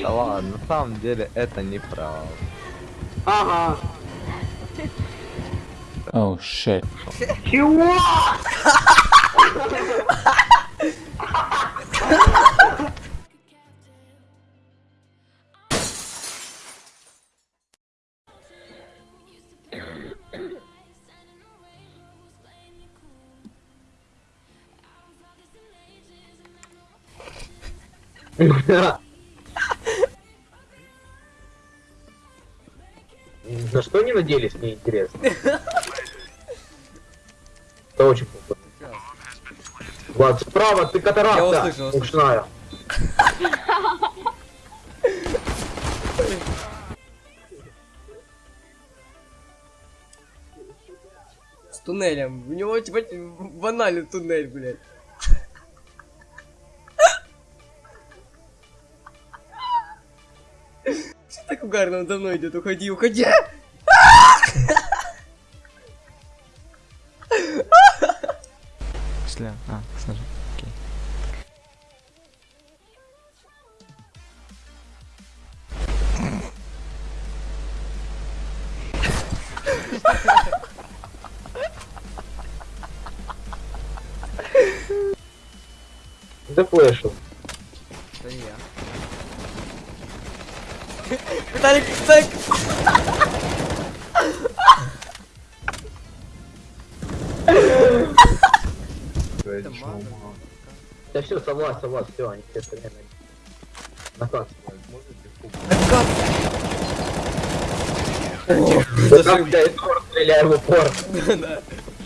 Да ладно, на самом деле это неправда. Ага. Oh shit. Чего? На что они надеялись, мне интересно. Это очень плохо. Влад, справа, ты катаракта. Я услышал. С туннелем. У него типа банальный туннель, блядь. Что так угарно за мной идет? Уходи, уходи! Сля. А, снажи. Окей. Зафлешил. Это не я. Виталик, так! Это мало. Да все, согласен, согласен, все, они все остальные на как Это Как я из пор стреляю в упор. Да.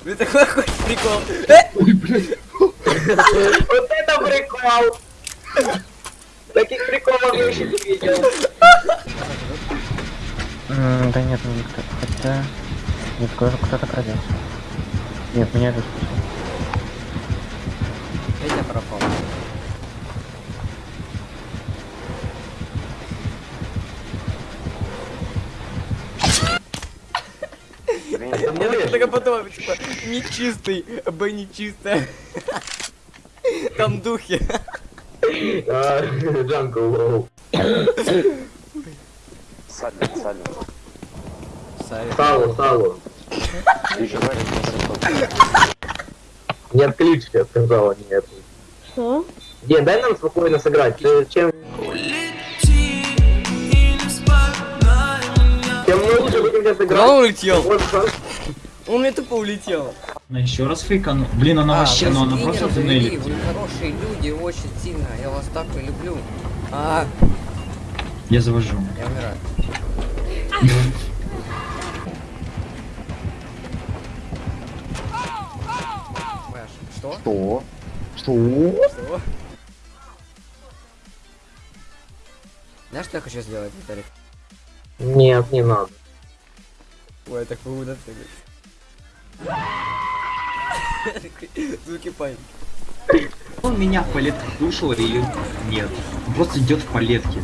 Ну такой хоть прикол. Э! Вот это прикол! Таких приколов я еще не видел. Да нет, ну никто. Хотя... Нет, кто- кто-то крадется. Нет, меня это спасет. Я пропал. Мне так- только потом, типа, нечистый, б нечистая. Там духи. А, Джанго лоу. Салу, салу. Не отключите, я сказала, нет. Что? Ден, дай нам спокойно сыграть. Ты чем... Тем мы лучше будем сейчас играть. он улетел? Он мне тупо улетел. Она еще раз фейкану. Блин, она вообще, вы ну она просто туннелит. Вы хорошие люди, очень сильно. Я вас так и люблю. А, Я завожу. я умираю. Что? Что? Что? Что? Знаешь, что я хочу сделать, Виталик? Нет, не надо. Ой, так могу допрыгать. Звуки паники. Он меня в палетках душил или нет? Он просто идет в палетке.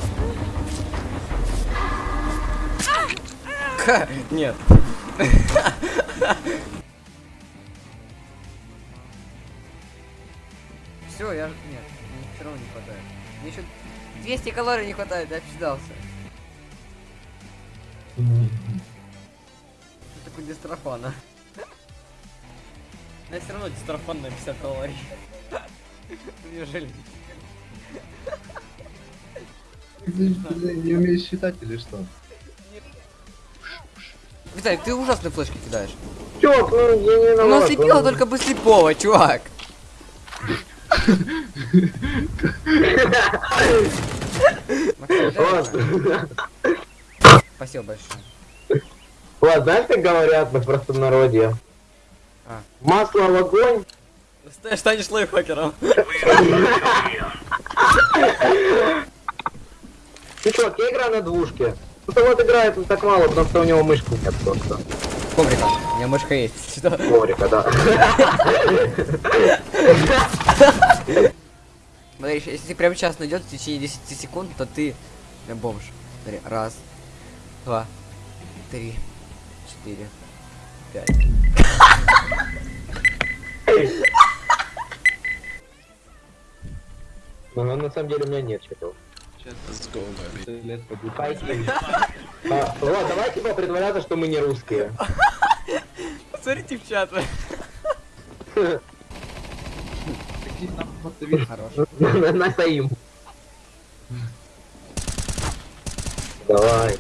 Ха, нет. Все, я... Нет, мне все равно не хватает. Мне еще 200 калорий не хватает, я обсчитался. Что такое дистрофана? Но все равно дистрофан на 50 калорий. Мне жаль. Не умеешь считать или что? Виталик, ты ужасные флешки кидаешь. Чё, ну я не Ну виноват. слепила он- только бы слепого, чувак. Спасибо большое. Ладно, знаешь, как говорят на простонародье? А. Масло в огонь. Ст- Станешь лайфхакером. Ты что, я играю на двушке. Ну вот играет он так мало, потому что у него мышки нет просто. Коврика. У меня мышка есть. Что? Коврика, да. Смотри, если ты прямо сейчас найдет в течение 10 секунд, то ты э, бомж. Смотри, раз, два, три, четыре, пять. Но на самом деле у меня нет чего. Спасибо. А, Влад, давай типа притворяться, что мы не русские. Посмотрите в чат. Настоим. Давай.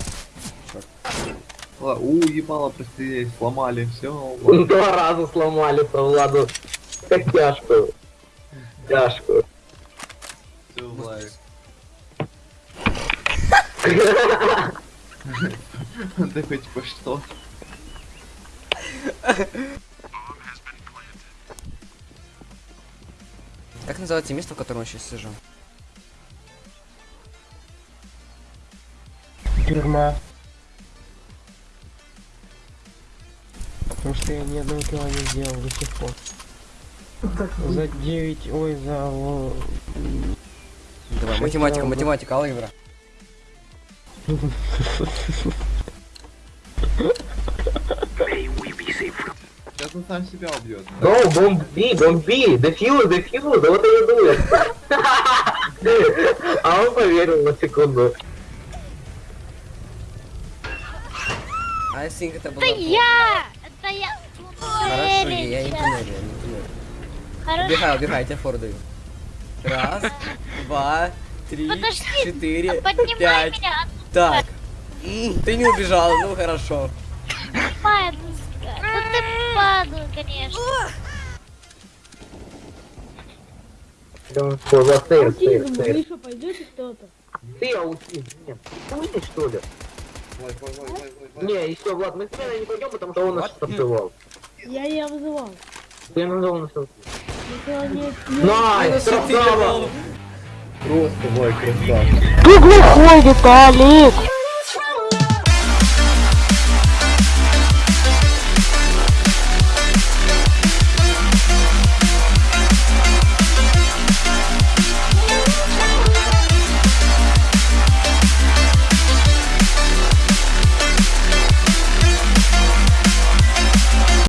У, ебало, прости, сломали, все. Два раза сломали по Владу. Как тяжко. Тяжко. Ты хоть по что? Как называется место, в котором я сейчас сижу? Тюрьма. Потому что я ни одного кило не сделал до сих пор. За 9, ой, за... Давай, математика, математика, алгебра. Сейчас он сам себя убьет. Ну, бомби, бомби, дефьюз, дефьюз, вот и идут. А он поверил на секунду. I think это было... Это я! Это я! Хорошо, я, не туннелю, я не туннелю. Хорошо. Убегай, убегай, я тебе фору даю. Раз, два, три, четыре, пять. Так. Ты не убежал, ну хорошо. падла. Ну ты падла, конечно. Ой, вот стейр, стейр, стейр. Вы что, пойдете кто-то? Ты аутизм, нет. Ты что ли? Не, еще, Влад, мы с Леной не пойдем, потому что он нас танцевал. Я я вызывал. Ты назвал нас не- Nice, красава! Просто мой красавчик. Ты глухой, Виталик!